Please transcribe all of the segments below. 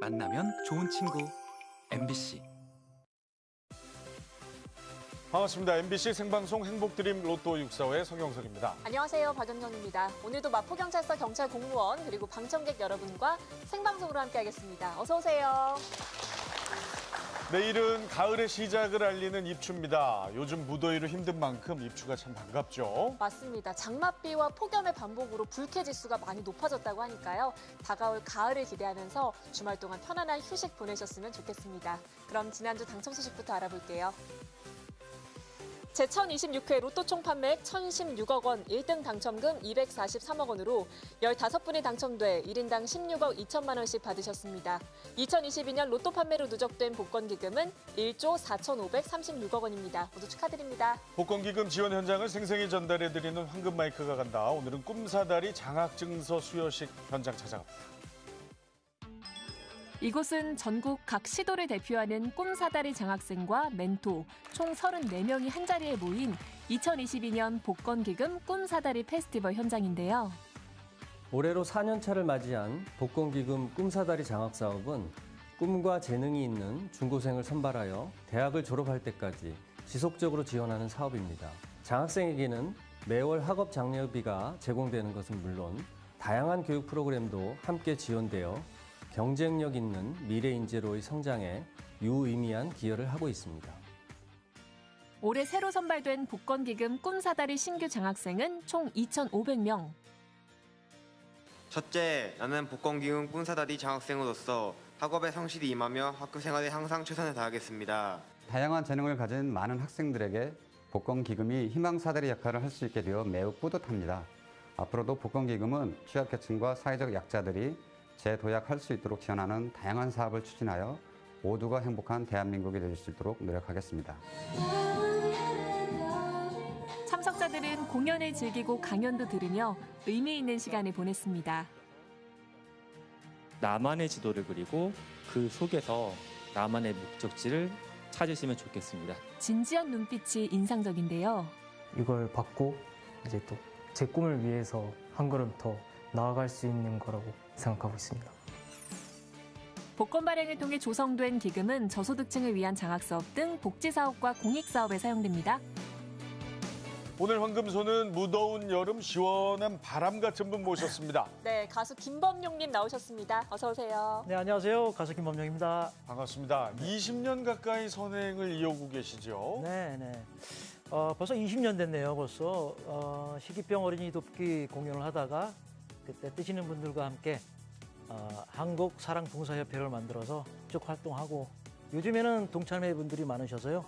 만나면 좋은 친구 MBC 반갑습니다. MBC 생방송 행복드림 로또 645의 성영석입니다. 안녕하세요. 박연경입니다. 오늘도 마포경찰서 경찰 공무원 그리고 방청객 여러분과 생방송으로 함께하겠습니다. 어서 오세요. 내일은 가을의 시작을 알리는 입추입니다. 요즘 무더위로 힘든 만큼 입추가 참 반갑죠. 맞습니다. 장맛비와 폭염의 반복으로 불쾌지수가 많이 높아졌다고 하니까요. 다가올 가을을 기대하면서 주말 동안 편안한 휴식 보내셨으면 좋겠습니다. 그럼 지난주 당첨 소식부터 알아볼게요. 제1026회 로또 총 판매액 1016억 원, 1등 당첨금 243억 원으로 15분이 당첨돼 1인당 16억 2천만 원씩 받으셨습니다. 2022년 로또 판매로 누적된 복권 기금은 1조 4,536억 원입니다. 모두 축하드립니다. 복권 기금 지원 현장을 생생히 전달해드리는 황금 마이크가 간다. 오늘은 꿈사다리 장학증서 수여식 현장 찾아갑니다. 이곳은 전국 각 시도를 대표하는 꿈사다리 장학생과 멘토 총 34명이 한자리에 모인 2022년 복권기금 꿈사다리 페스티벌 현장인데요. 올해로 4년차를 맞이한 복권기금 꿈사다리 장학사업은 꿈과 재능이 있는 중고생을 선발하여 대학을 졸업할 때까지 지속적으로 지원하는 사업입니다. 장학생에게는 매월 학업 장려비가 제공되는 것은 물론 다양한 교육 프로그램도 함께 지원되어 경쟁력 있는 미래 인재로의 성장에 유의미한 기여를 하고 있습니다. 올해 새로 선발된 복권기금 꿈사다리 신규 장학생은 총 2,500명. 첫째, 나는 복권기금 꿈사다리 장학생으로서 학업에 성실히 임하며 학교 생활에 항상 최선을 다하겠습니다. 다양한 재능을 가진 많은 학생들에게 복권기금이 희망사다리 역할을 할 수 있게 되어 매우 뿌듯합니다. 앞으로도 복권기금은 취약계층과 사회적 약자들이 재도약할 수 있도록 지원하는 다양한 사업을 추진하여 모두가 행복한 대한민국이 될 수 있도록 노력하겠습니다. 참석자들은 공연을 즐기고 강연도 들으며 의미 있는 시간을 보냈습니다. 나만의 지도를 그리고 그 속에서 나만의 목적지를 찾으시면 좋겠습니다. 진지한 눈빛이 인상적인데요. 이걸 받고 이제 또 제 꿈을 위해서 한 걸음 더 나아갈 수 있는 거라고 생각하고 있습니다. 복권 발행을 통해 조성된 기금은 저소득층을 위한 장학사업 등 복지사업과 공익사업에 사용됩니다. 오늘 황금소는 무더운 여름 시원한 바람 같은 분 모셨습니다. 네, 가수 김범용님 나오셨습니다. 어서 오세요. 네, 안녕하세요. 가수 김범용입니다. 반갑습니다. 20년 가까이 선행을 이어오고 계시죠? 네, 네. 어, 벌써 20년 됐네요, 벌써. 어, 희귀병 어린이 돕기 공연을 하다가 그때 뜨시는 분들과 함께 어, 한국 사랑 봉사협회를 만들어서 쭉 활동하고 요즘에는 동참회 분들이 많으셔서요.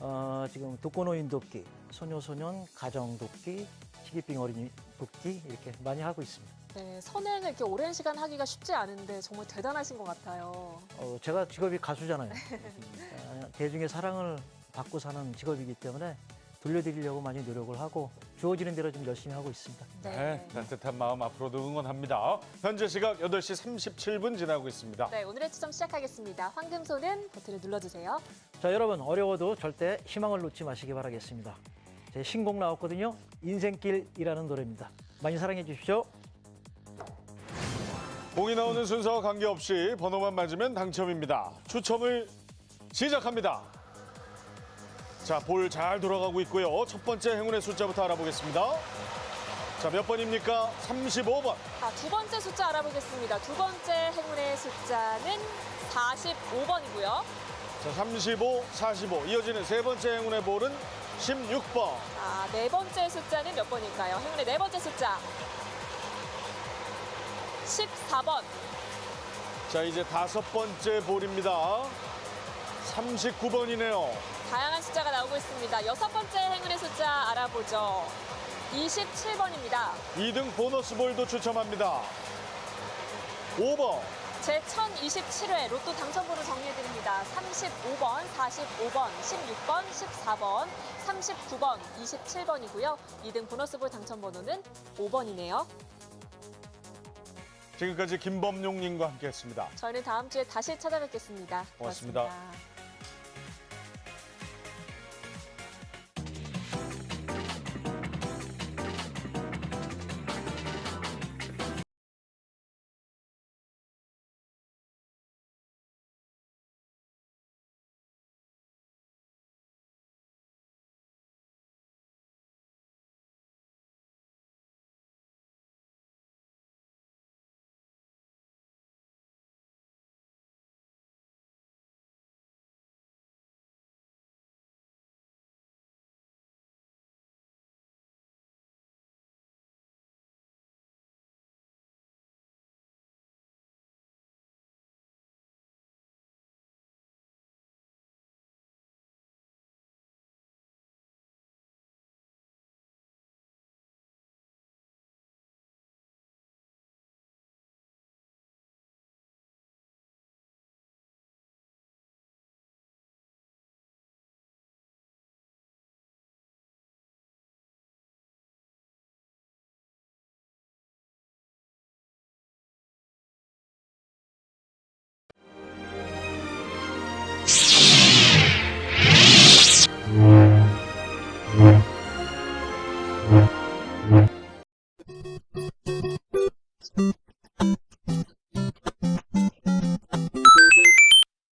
어, 지금 독거노인 돕기, 소녀소년 가정 돕기, 희귀병 어린이 돕기 이렇게 많이 하고 있습니다. 네, 선행을 이렇게 오랜 시간 하기가 쉽지 않은데 정말 대단하신 것 같아요. 어, 제가 직업이 가수잖아요. 어, 대중의 사랑을 받고 사는 직업이기 때문에 돌려드리려고 많이 노력을 하고 주어지는 대로 좀 열심히 하고 있습니다. 네, 따뜻한 마음 앞으로도 응원합니다. 현재 시각 8시 37분 지나고 있습니다. 네, 오늘의 추첨 시작하겠습니다. 황금손은 버튼을 눌러주세요. 자, 여러분 어려워도 절대 희망을 놓지 마시기 바라겠습니다. 제 신곡 나왔거든요. 인생길이라는 노래입니다. 많이 사랑해 주십시오. 공이 나오는 순서와 관계없이 번호만 맞으면 당첨입니다. 추첨을 시작합니다. 자, 볼 잘 돌아가고 있고요. 첫 번째 행운의 숫자부터 알아보겠습니다. 자, 몇 번입니까? 35번. 자, 두 번째 숫자 알아보겠습니다. 두 번째 행운의 숫자는 45번이고요. 자, 35, 45. 이어지는 세 번째 행운의 볼은 16번. 자, 네 번째 숫자는 몇 번일까요? 행운의 네 번째 숫자. 14번. 자, 이제 다섯 번째 볼입니다. 39번이네요. 다양한 숫자가 나오고 있습니다. 여섯 번째 행운의 숫자 알아보죠. 27번입니다. 2등 보너스 볼도 추첨합니다. 5번. 제 1027회 로또 당첨번호 정리해드립니다. 35번, 45번, 16번, 14번, 39번, 27번이고요. 2등 보너스볼 당첨번호는 5번이네요. 지금까지 김범용님과 함께했습니다. 저희는 다음 주에 다시 찾아뵙겠습니다 고맙습니다. 고맙습니다.